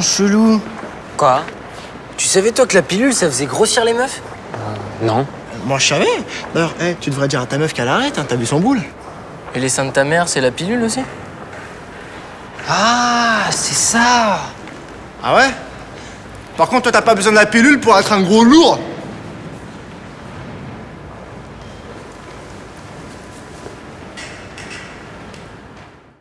chelou. Quoi? Tu savais toi que la pilule, ça faisait grossir les meufs? Euh, non. Moi, je savais. D'ailleurs, eh, tu devrais dire à ta meuf qu'elle arrête, hein, t'as vu son boule. Et les seins de ta mère, c'est la pilule aussi? Ah, c'est ça. Ah ouais? Par contre, toi, t'as pas besoin de la pilule pour être un gros lourd.